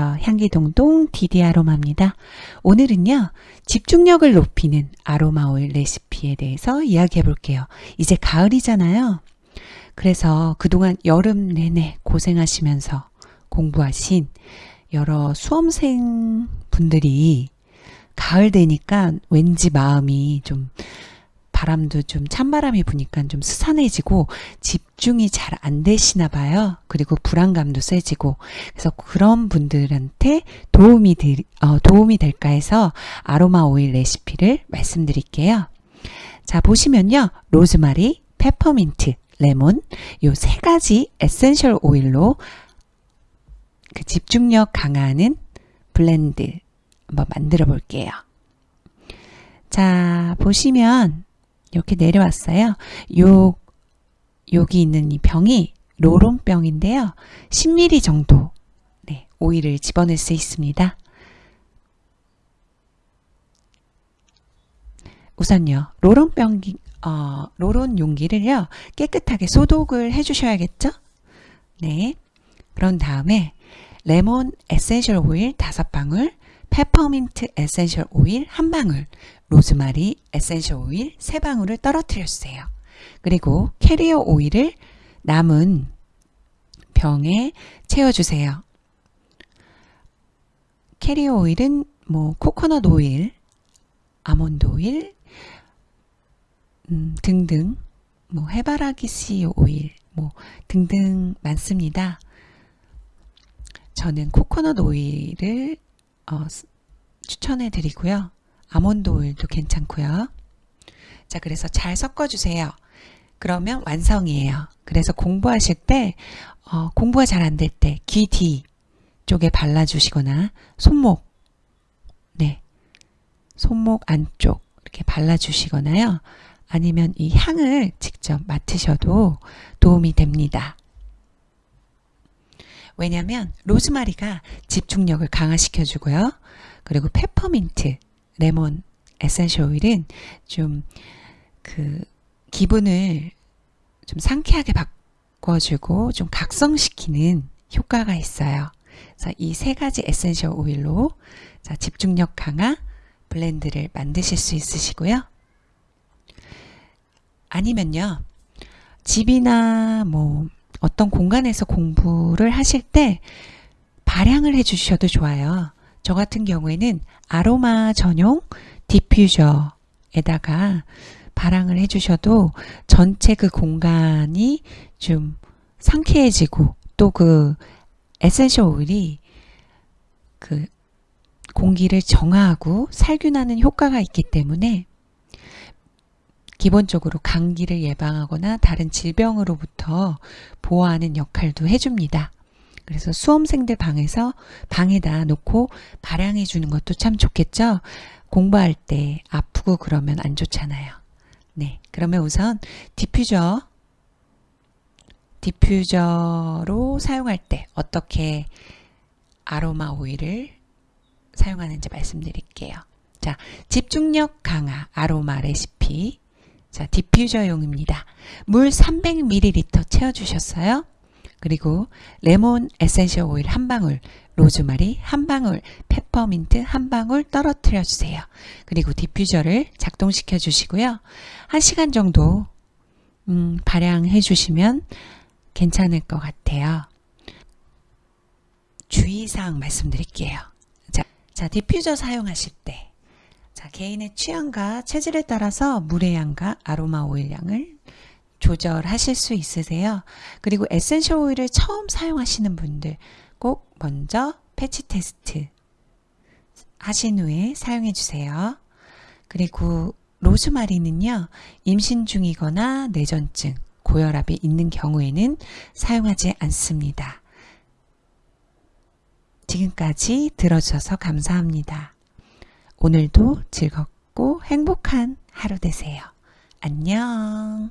향기동동 디디 아로마입니다. 오늘은요, 집중력을 높이는 아로마 오일 레시피에 대해서 이야기해 볼게요. 이제 가을이잖아요. 그래서 그동안 여름 내내 고생하시면서 공부하신 여러 수험생 분들이 가을 되니까 왠지 마음이 좀 바람도 좀 찬바람이 부니까 좀 스산해지고 집중이 잘 안 되시나 봐요. 그리고 불안감도 세지고 그래서 그런 분들한테 도움이 들, 어, 도움이 될까 해서 아로마 오일 레시피를 말씀드릴게요. 자 보시면요 로즈마리, 페퍼민트, 레몬 요 세 가지 essential 오일로 그 집중력 강화하는 blend 한번 만들어 볼게요. 자 보시면 이렇게 내려왔어요. 요 여기 있는 이 병이 roll-on병인데요. 10ml 정도 네, 오일을 집어넣을 수 있습니다. 우선요. roll-on병 어, roll-on 용기를요. 깨끗하게 소독을 해 주셔야겠죠? 네. 그런 다음에 레몬 essential 오일 5방울, 페퍼민트 essential 오일 1방울, 로즈마리 essential 오일 3방울을 떨어뜨려 주세요. 그리고 캐리어 오일을 남은 병에 채워주세요. 캐리어 오일은 뭐 코코넛 오일, 아몬드 오일 음, 등등 뭐 해바라기 씨 오일 뭐 등등 많습니다. 저는 코코넛 오일을 어, 추천해 드리고요. 아몬드 오일도 괜찮고요. 자, 그래서 잘 섞어주세요. 그러면 완성이에요. 그래서 공부하실 때 어, 공부가 잘 안 될 때 귀 뒤 쪽에 발라주시거나 손목 네 손목 안쪽 이렇게 발라주시거나요. 아니면 이 향을 직접 맡으셔도 도움이 됩니다. 왜냐하면 로즈마리가 집중력을 강화시켜 주고요. 그리고 페퍼민트, 레몬 essential 오일은 좀 그 기분을 좀 상쾌하게 바꿔주고 좀 각성시키는 효과가 있어요. 그래서 이 세 가지 essential 오일로 자, 집중력 강화 blend를 만드실 수 있으시고요. 아니면요. 집이나 뭐 어떤 공간에서 공부를 하실 때 발향을 해 주셔도 좋아요. 저 같은 경우에는 아로마 전용 디퓨저에다가 발향을 해주셔도 전체 그 공간이 좀 상쾌해지고 또 그 essential 오일이 그 공기를 정화하고 살균하는 효과가 있기 때문에 기본적으로 감기를 예방하거나 다른 질병으로부터 보호하는 역할도 해줍니다. 그래서 수험생들 방에서 방에다 놓고 발향해 주는 것도 참 좋겠죠. 공부할 때 아프고 그러면 안 좋잖아요. 네, 그러면 우선 디퓨저 디퓨저로 사용할 때 어떻게 아로마 오일을 사용하는지 말씀드릴게요. 자, 집중력 강화 아로마 레시피. 자, 디퓨저용입니다. 물 300ml 채워주셨어요. 그리고 레몬 essential 오일 한 방울, 로즈마리 한 방울, 페퍼민트 한 방울 떨어뜨려 주세요. 그리고 디퓨저를 작동시켜 주시고요. 1시간 정도 음, 발향해 주시면 괜찮을 것 같아요. 주의사항 말씀드릴게요. 자, 자 디퓨저 사용하실 때 자, 개인의 취향과 체질에 따라서 물의 양과 아로마 오일 양을 조절하실 수 있으세요. 그리고 essential 오일을 처음 사용하시는 분들 꼭 먼저 patch test 하신 후에 사용해 주세요. 그리고 로즈마리는요. 임신 중이거나 뇌전증, 고혈압이 있는 경우에는 사용하지 않습니다. 지금까지 들어주셔서 감사합니다. 오늘도 즐겁고 행복한 하루 되세요. 안녕